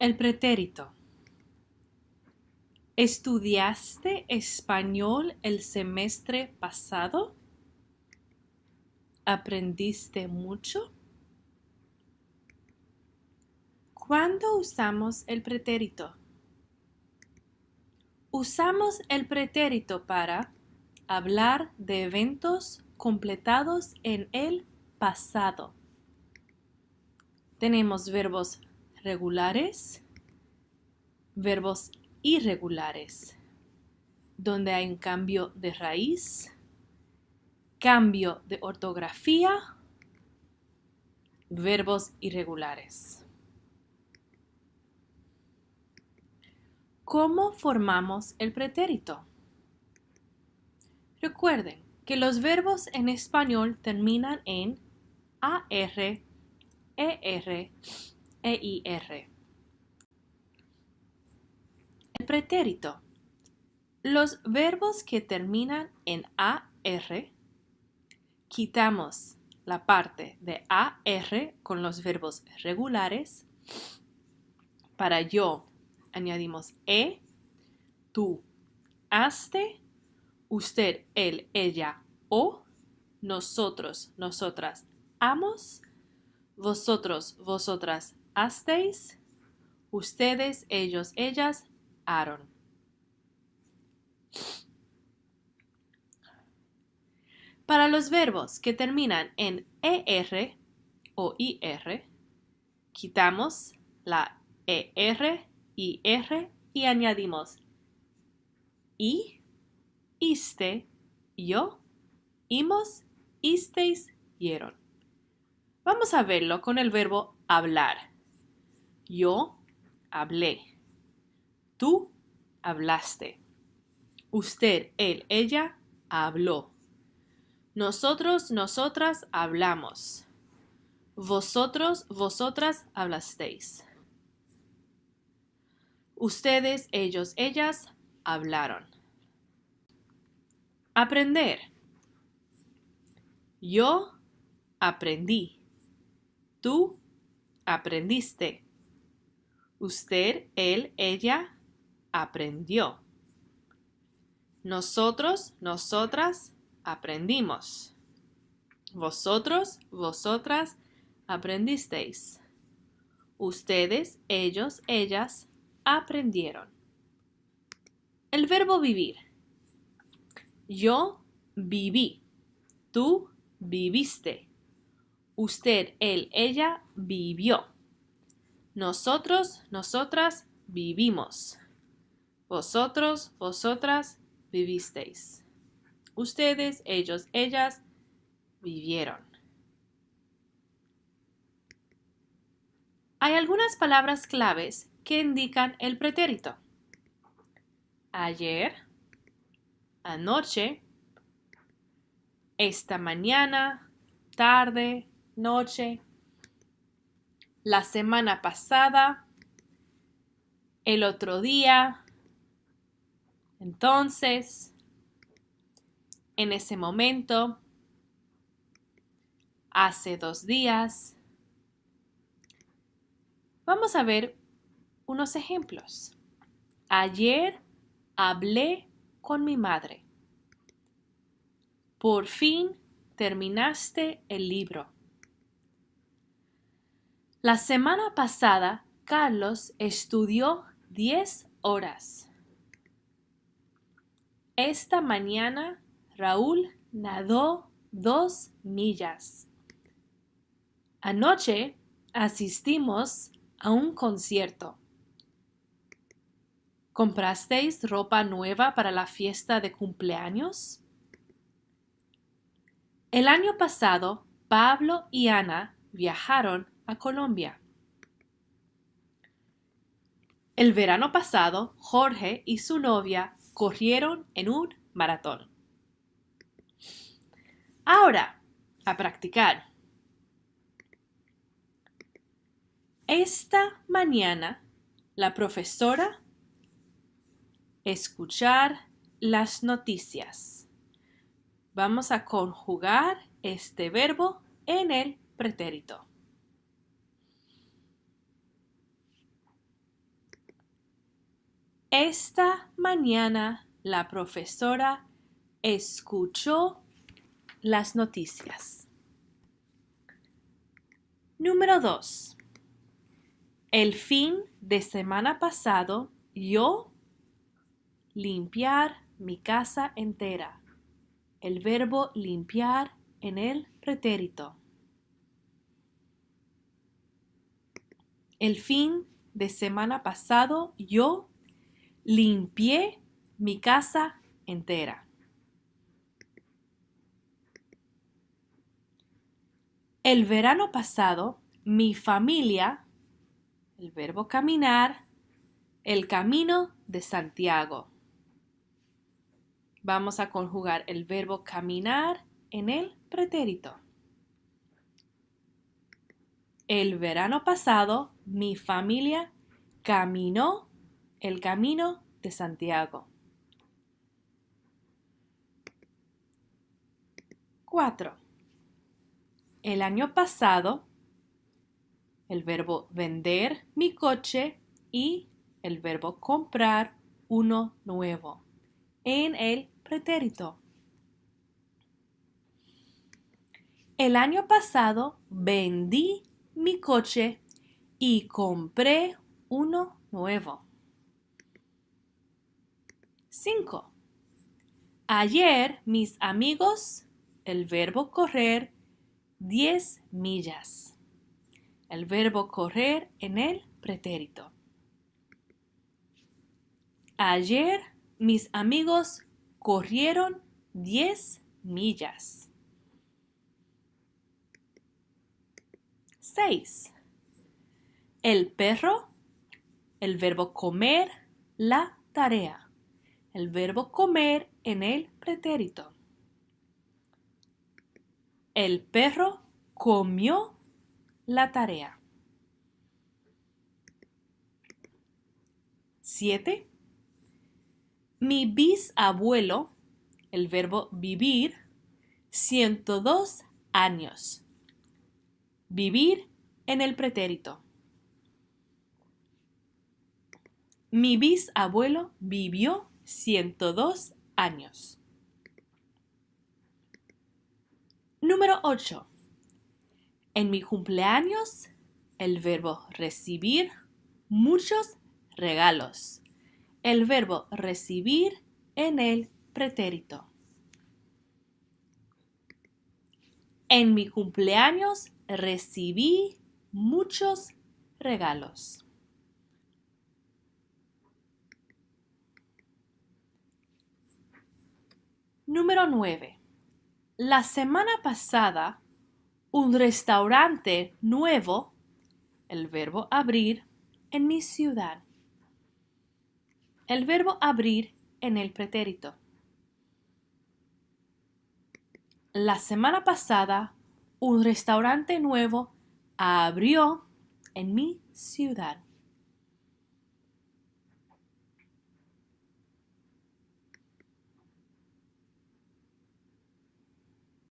El pretérito. ¿Estudiaste español el semestre pasado? ¿Aprendiste mucho? ¿Cuándo usamos el pretérito? Usamos el pretérito para hablar de eventos completados en el pasado. Tenemos verbos regulares, verbos irregulares, donde hay un cambio de raíz, cambio de ortografía, verbos irregulares. ¿Cómo formamos el pretérito? Recuerden que los verbos en español terminan en AR, ER, EIR. El pretérito. Los verbos que terminan en AR, quitamos la parte de AR con los verbos regulares. Para yo añadimos E, tú, haste, usted, él, ella, o, nosotros, nosotras, amos, vosotros, vosotras, hasteis, ustedes, ellos, ellas, Aaron. Para los verbos que terminan en ER o IR, quitamos la ER, IR y añadimos I, iste, yo, imos, isteis, hieron. Vamos a verlo con el verbo hablar. Yo hablé. Tú hablaste. Usted, él, ella habló. Nosotros, nosotras hablamos. Vosotros, vosotras hablasteis. Ustedes, ellos, ellas hablaron. Aprender. Yo aprendí. Tú aprendiste. Usted, él, ella aprendió. Nosotros, nosotras aprendimos. Vosotros, vosotras aprendisteis. Ustedes, ellos, ellas aprendieron. El verbo vivir. Yo viví. Tú viviste. Usted, él, ella vivió. Nosotros, nosotras vivimos. Vosotros, vosotras vivisteis. Ustedes, ellos, ellas vivieron. Hay algunas palabras claves que indican el pretérito. Ayer, anoche, esta mañana, tarde, noche, la semana pasada, el otro día, entonces, en ese momento, hace dos días. Vamos a ver unos ejemplos. Ayer hablé con mi madre. Por fin terminaste el libro. La semana pasada, Carlos estudió 10 horas. Esta mañana, Raúl nadó dos millas. Anoche asistimos a un concierto. ¿Comprasteis ropa nueva para la fiesta de cumpleaños? El año pasado, Pablo y Ana viajaron Colombia. El verano pasado, Jorge y su novia corrieron en un maratón. Ahora, a practicar. Esta mañana, la profesora escuchar las noticias. Vamos a conjugar este verbo en el pretérito. Esta mañana la profesora escuchó las noticias. Número 2. El fin de semana pasado yo limpiar mi casa entera. El verbo limpiar en el pretérito. El fin de semana pasado yo limpié mi casa entera. El verano pasado mi familia, el verbo caminar, el camino de Santiago. Vamos a conjugar el verbo caminar en el pretérito. El verano pasado mi familia caminó el camino de Santiago. 4. El año pasado, el verbo vender mi coche y el verbo comprar uno nuevo en el pretérito. El año pasado vendí mi coche y compré uno nuevo. 5. Ayer mis amigos, el verbo correr, 10 millas. El verbo correr en el pretérito. Ayer mis amigos corrieron 10 millas. 6. El perro, el verbo comer, la tarea. El verbo comer en el pretérito. El perro comió la tarea. 7. Mi bisabuelo, el verbo vivir, 102 años. Vivir en el pretérito. Mi bisabuelo vivió 102 años. Número 8. En mi cumpleaños, el verbo recibir muchos regalos el verbo recibir en el pretérito. En mi cumpleaños recibí muchos regalos. Número 9. La semana pasada, un restaurante nuevo, el verbo abrir, en mi ciudad el verbo abrir en el pretérito. La semana pasada, un restaurante nuevo abrió en mi ciudad.